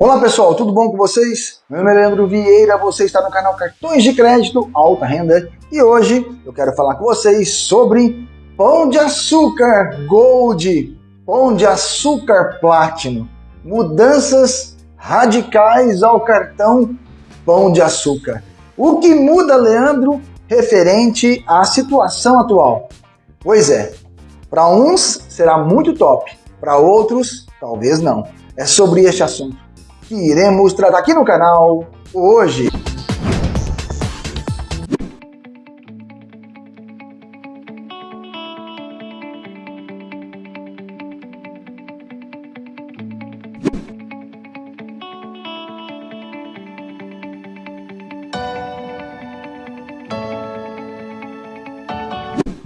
Olá pessoal, tudo bom com vocês? Meu nome é Leandro Vieira, você está no canal Cartões de Crédito Alta Renda e hoje eu quero falar com vocês sobre Pão de Açúcar Gold, Pão de Açúcar Platinum, mudanças radicais ao cartão Pão de Açúcar. O que muda, Leandro, referente à situação atual? Pois é, para uns será muito top, para outros talvez não. É sobre este assunto que iremos tratar aqui no canal hoje.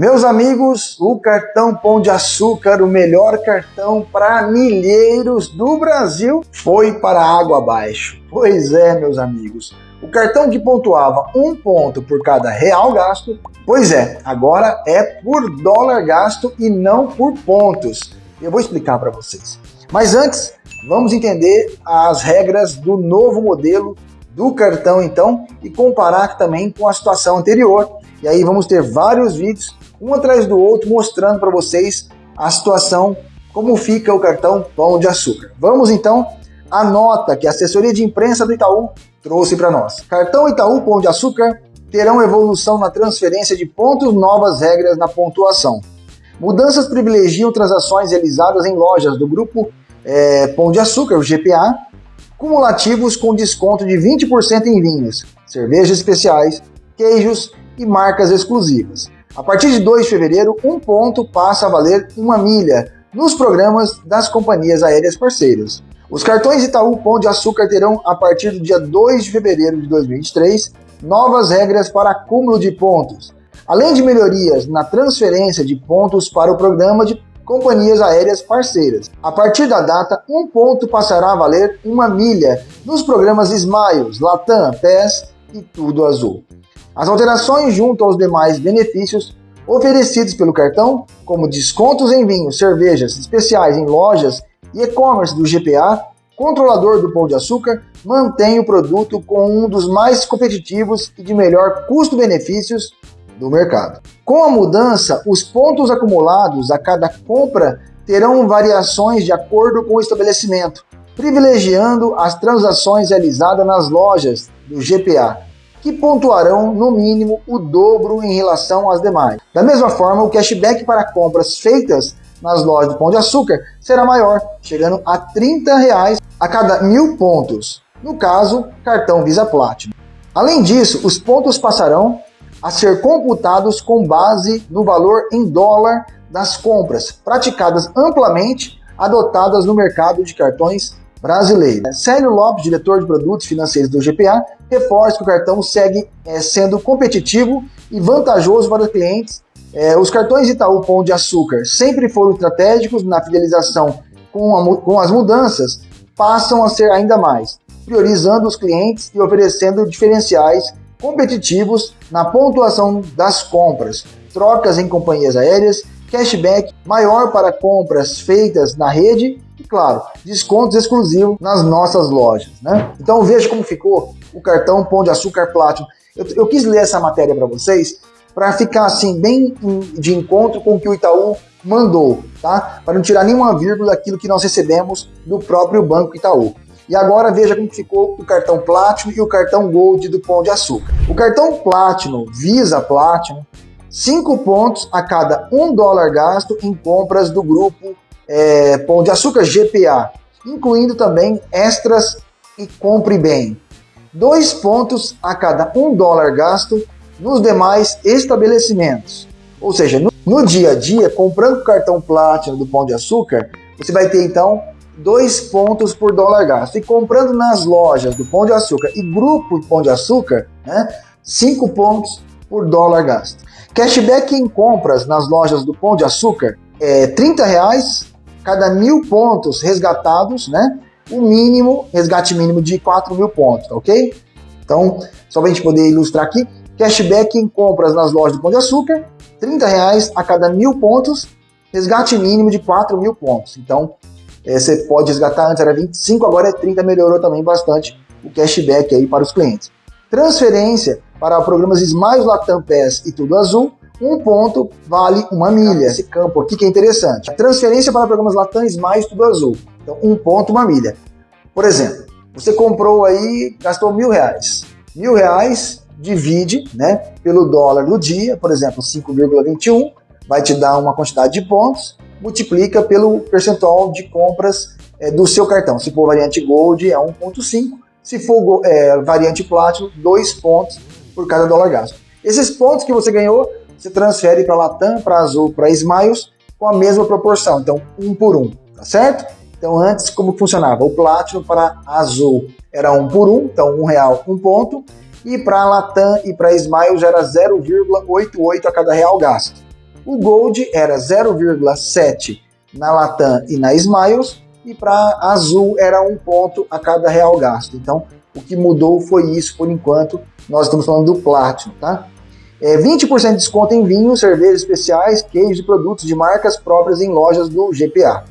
Meus amigos, o cartão Pão de Açúcar, o melhor cartão para milheiros do Brasil, foi para água abaixo. Pois é, meus amigos. O cartão que pontuava um ponto por cada real gasto, pois é, agora é por dólar gasto e não por pontos. Eu vou explicar para vocês. Mas antes, vamos entender as regras do novo modelo do cartão então e comparar também com a situação anterior. E aí vamos ter vários vídeos um atrás do outro, mostrando para vocês a situação, como fica o cartão Pão de Açúcar. Vamos então à nota que a assessoria de imprensa do Itaú trouxe para nós. Cartão Itaú Pão de Açúcar terão evolução na transferência de pontos, novas regras na pontuação. Mudanças privilegiam transações realizadas em lojas do grupo é, Pão de Açúcar, o GPA, cumulativos com desconto de 20% em vinhos, cervejas especiais, queijos e marcas exclusivas. A partir de 2 de fevereiro, um ponto passa a valer uma milha nos programas das companhias aéreas parceiras. Os cartões Itaú Pão de Açúcar terão, a partir do dia 2 de fevereiro de 2023, novas regras para acúmulo de pontos, além de melhorias na transferência de pontos para o programa de companhias aéreas parceiras. A partir da data, um ponto passará a valer uma milha nos programas Smiles, Latam, PES e Tudo Azul. As alterações junto aos demais benefícios oferecidos pelo cartão, como descontos em vinhos, cervejas especiais em lojas e e-commerce do GPA, controlador do Pão de Açúcar, mantém o produto com um dos mais competitivos e de melhor custo-benefícios do mercado. Com a mudança, os pontos acumulados a cada compra terão variações de acordo com o estabelecimento, privilegiando as transações realizadas nas lojas do GPA que pontuarão no mínimo o dobro em relação às demais. Da mesma forma, o cashback para compras feitas nas lojas do Pão de Açúcar será maior, chegando a 30 reais a cada mil pontos, no caso, cartão Visa Platinum. Além disso, os pontos passarão a ser computados com base no valor em dólar das compras, praticadas amplamente, adotadas no mercado de cartões brasileiro. Célio Lopes, diretor de produtos financeiros do GPA, reforça que o cartão segue é, sendo competitivo e vantajoso para os clientes. É, os cartões Itaú Pão de Açúcar sempre foram estratégicos na fidelização com, a, com as mudanças, passam a ser ainda mais, priorizando os clientes e oferecendo diferenciais competitivos na pontuação das compras, trocas em companhias aéreas, cashback maior para compras feitas na rede e, claro, descontos exclusivos nas nossas lojas. Né? Então veja como ficou o cartão Pão de Açúcar Platinum. Eu, eu quis ler essa matéria para vocês para ficar assim bem de encontro com o que o Itaú mandou, tá? Para não tirar nenhuma vírgula daquilo que nós recebemos do próprio Banco Itaú. E agora veja como ficou o cartão Platinum e o cartão Gold do Pão de Açúcar. O cartão Platinum, Visa Platinum, 5 pontos a cada 1 dólar gasto em compras do grupo é, Pão de Açúcar GPA, incluindo também extras e compre bem. Dois pontos a cada um dólar gasto nos demais estabelecimentos. Ou seja, no, no dia a dia, comprando o cartão Platinum do Pão de Açúcar, você vai ter então dois pontos por dólar gasto. E comprando nas lojas do Pão de Açúcar e grupo Pão de Açúcar, né, cinco pontos por dólar gasto. Cashback em compras nas lojas do Pão de Açúcar é 30 reais cada mil pontos resgatados, né? O mínimo, resgate mínimo de 4 mil pontos, ok? Então, só para a gente poder ilustrar aqui, cashback em compras nas lojas do Pão de Açúcar, 30 reais a cada mil pontos, resgate mínimo de 4 mil pontos. Então, é, você pode resgatar, antes era 25, agora é 30, melhorou também bastante o cashback aí para os clientes. Transferência para programas Smiles, Latam Pass e Tudo Azul, um ponto vale uma milha. Esse campo aqui que é interessante. Transferência para programas Latam, Smiles, Tudo Azul. Então, um ponto, uma milha. Por exemplo, você comprou aí, gastou mil reais. Mil reais divide né, pelo dólar do dia, por exemplo, 5,21, vai te dar uma quantidade de pontos, multiplica pelo percentual de compras é, do seu cartão. Se for variante Gold, é 1,5. Se for é, variante Platinum, 2 pontos por cada dólar gasto. Esses pontos que você ganhou, você transfere para Latam, para Azul, para Smiles, com a mesma proporção, então um por um, tá certo? Então antes como funcionava? O Platinum para Azul era um por um, então um real um ponto, e para Latam e para Smiles era 0,88 a cada real gasto. O Gold era 0,7 na Latam e na Smiles, e para Azul era um ponto a cada real gasto. Então o que mudou foi isso por enquanto, nós estamos falando do Platinum, tá? É 20% de desconto em vinhos, cervejas especiais, queijos e produtos de marcas próprias em lojas do GPA.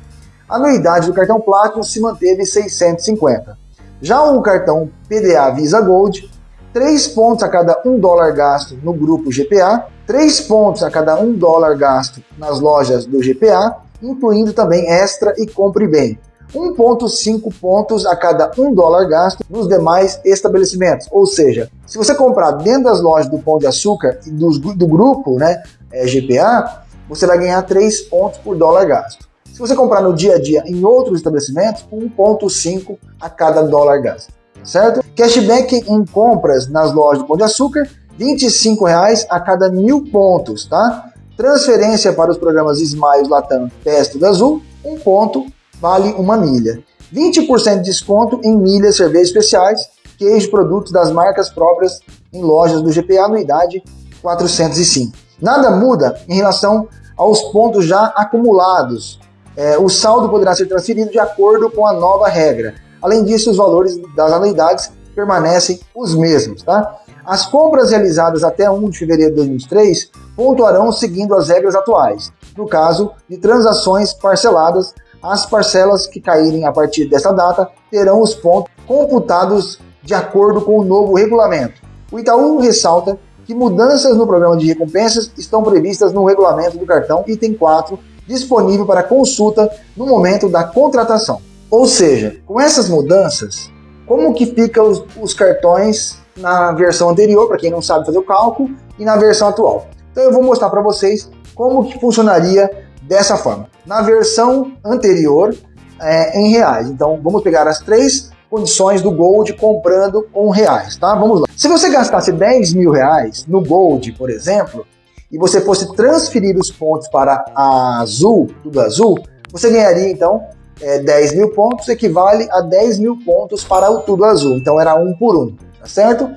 A anuidade do cartão Platinum se manteve 650. Já o cartão PDA Visa Gold, 3 pontos a cada 1 dólar gasto no grupo GPA, 3 pontos a cada 1 dólar gasto nas lojas do GPA, incluindo também Extra e Compre Bem. 1,5 pontos a cada 1 dólar gasto nos demais estabelecimentos. Ou seja, se você comprar dentro das lojas do Pão de Açúcar e do, do grupo né, é, GPA, você vai ganhar 3 pontos por dólar gasto. Se você comprar no dia a dia em outros estabelecimentos, 1,5 a cada dólar gasto. Certo? Cashback em compras nas lojas do Pão de Açúcar, R$ 25,00 a cada mil pontos, tá? Transferência para os programas Smiles Latam Testo da Azul, um ponto vale uma milha. 20% de desconto em milhas, cervejas especiais, queijo, produtos das marcas próprias em lojas do GPA, anuidade 405. Nada muda em relação aos pontos já acumulados. É, o saldo poderá ser transferido de acordo com a nova regra. Além disso, os valores das anuidades permanecem os mesmos. Tá? As compras realizadas até 1 de fevereiro de 2023 pontuarão seguindo as regras atuais, no caso de transações parceladas as parcelas que caírem a partir dessa data terão os pontos computados de acordo com o novo regulamento. O Itaú ressalta que mudanças no programa de recompensas estão previstas no regulamento do cartão item 4, disponível para consulta no momento da contratação. Ou seja, com essas mudanças, como que ficam os, os cartões na versão anterior, para quem não sabe fazer o cálculo, e na versão atual. Então eu vou mostrar para vocês como que funcionaria dessa forma. Na versão anterior, é, em reais. Então, vamos pegar as três condições do Gold comprando com reais, tá? Vamos lá. Se você gastasse 10 mil reais no Gold, por exemplo, e você fosse transferir os pontos para a Azul, tudo azul, você ganharia, então, é, 10 mil pontos, equivale a 10 mil pontos para o tudo azul. Então, era um por um, tá certo?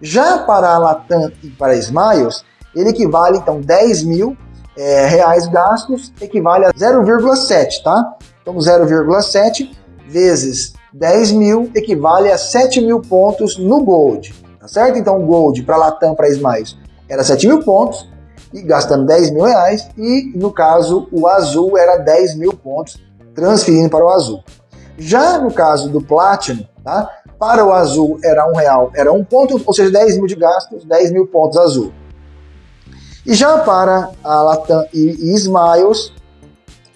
Já para a Latam e para a Smiles, ele equivale, então, 10 mil é, reais gastos equivale a 0,7, tá? Então 0,7 vezes 10 mil equivale a 7 mil pontos no Gold, tá certo? Então Gold para Latam, para Smiles, era 7 mil pontos, e gastando 10 mil reais, e no caso o azul era 10 mil pontos, transferindo para o azul. Já no caso do Platinum, tá? para o azul era um real, era um ponto, ou seja, 10 mil de gastos, 10 mil pontos azul. E já para a Latam e Smiles,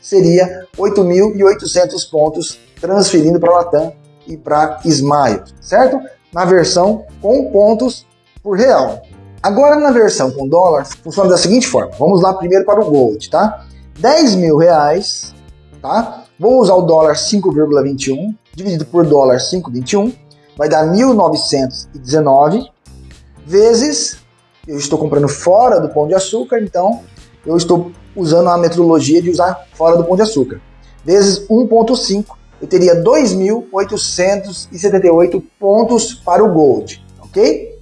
seria 8.800 pontos transferindo para a Latam e para Smiles, certo? Na versão com pontos por real. Agora na versão com dólar, funciona da seguinte forma. Vamos lá primeiro para o Gold, tá? 10 mil reais, tá? Vou usar o dólar 5,21, dividido por dólar 5,21, vai dar 1.919, vezes eu estou comprando fora do Pão de Açúcar, então eu estou usando a metodologia de usar fora do Pão de Açúcar. Vezes 1.5, eu teria 2.878 pontos para o Gold, ok?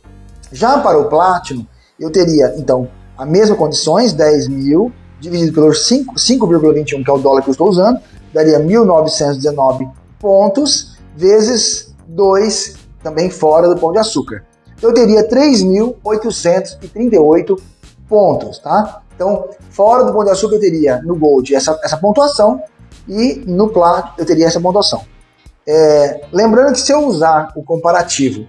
Já para o Platinum, eu teria, então, as mesmas condições, 10 mil, dividido pelo 5,21, que é o dólar que eu estou usando, daria 1.919 pontos, vezes 2, também fora do Pão de Açúcar eu teria 3.838 pontos, tá? Então, fora do Pão de Açúcar, eu teria no Gold essa, essa pontuação e no Platinum eu teria essa pontuação. É, lembrando que se eu usar o comparativo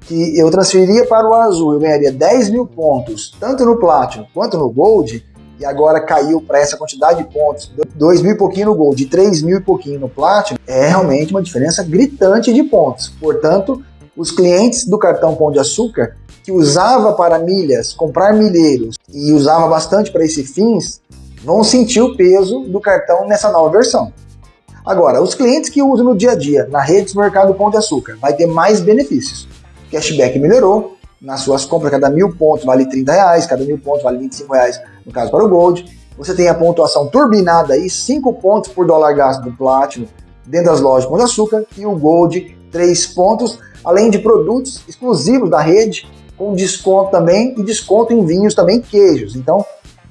que eu transferiria para o azul, eu ganharia 10 mil pontos, tanto no Platinum quanto no Gold, e agora caiu para essa quantidade de pontos, 2 mil e pouquinho no Gold, 3 mil e pouquinho no Platinum, é realmente uma diferença gritante de pontos. Portanto, os clientes do cartão Pão de Açúcar, que usava para milhas, comprar milheiros, e usava bastante para esses fins, vão sentir o peso do cartão nessa nova versão. Agora, os clientes que usam no dia a dia, na rede do mercado Pão de Açúcar, vai ter mais benefícios. O cashback melhorou, nas suas compras, cada mil pontos vale 30 reais, cada mil pontos vale 25 reais, no caso para o Gold. Você tem a pontuação turbinada aí, 5 pontos por dólar gasto do Platinum dentro das lojas Pão de Açúcar e o Gold 3 pontos, além de produtos exclusivos da rede, com desconto também e desconto em vinhos também queijos. Então,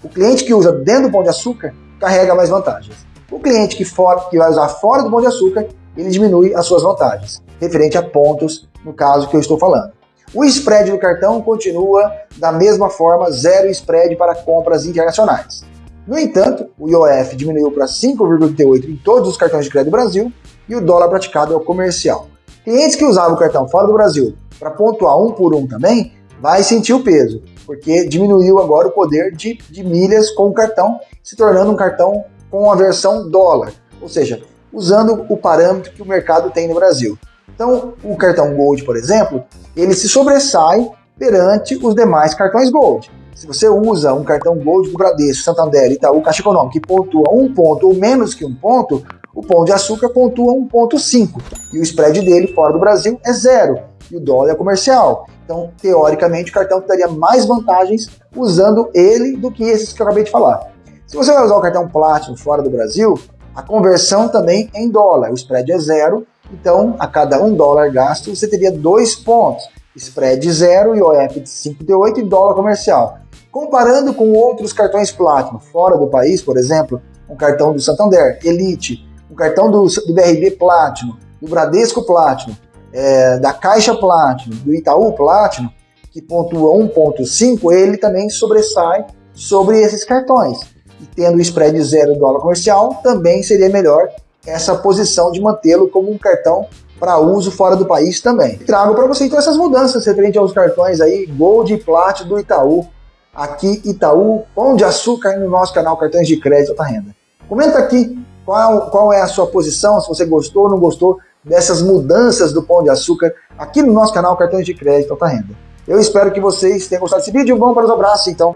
o cliente que usa dentro do Pão de Açúcar carrega mais vantagens. O cliente que, for, que vai usar fora do Pão de Açúcar, ele diminui as suas vantagens, referente a pontos, no caso que eu estou falando. O spread do cartão continua da mesma forma, zero spread para compras internacionais. No entanto, o IOF diminuiu para 5,38 em todos os cartões de crédito do Brasil e o dólar praticado é o comercial. Clientes que usavam o cartão fora do Brasil para pontuar um por um também, vai sentir o peso, porque diminuiu agora o poder de, de milhas com o cartão, se tornando um cartão com a versão dólar, ou seja, usando o parâmetro que o mercado tem no Brasil. Então, o cartão Gold, por exemplo, ele se sobressai perante os demais cartões Gold. Se você usa um cartão Gold do Bradesco, Santander, Itaú, Caixa Econômica que pontua um ponto ou menos que um ponto, o Pão de Açúcar pontua 1.5 e o spread dele fora do Brasil é zero e o dólar é comercial. Então, teoricamente, o cartão daria mais vantagens usando ele do que esses que eu acabei de falar. Se você vai usar o cartão Platinum fora do Brasil, a conversão também é em dólar, o spread é zero então, a cada um dólar gasto, você teria dois pontos. Spread zero, IOF de 5,8 e dólar comercial. Comparando com outros cartões Platinum fora do país, por exemplo, um cartão do Santander, Elite, um cartão do, do BRB Platinum, do Bradesco Platinum, é, da Caixa Platinum, do Itaú Platinum, que pontua 1.5, ele também sobressai sobre esses cartões. E tendo o spread zero dólar comercial, também seria melhor essa posição de mantê-lo como um cartão para uso fora do país também. Trago para você então essas mudanças referente aos cartões aí Gold e Plat do Itaú. Aqui Itaú, Pão de Açúcar no nosso canal Cartões de Crédito Alta Renda. Comenta aqui qual, qual é a sua posição, se você gostou ou não gostou dessas mudanças do Pão de Açúcar aqui no nosso canal Cartões de Crédito Alta Renda. Eu espero que vocês tenham gostado desse vídeo. Vamos para os abraços então.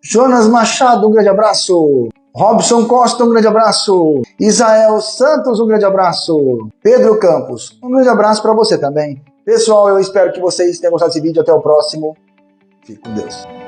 Jonas Machado, um grande abraço. Robson Costa, um grande abraço. Isael Santos, um grande abraço. Pedro Campos, um grande abraço para você também. Pessoal, eu espero que vocês tenham gostado desse vídeo. Até o próximo. Fique com Deus.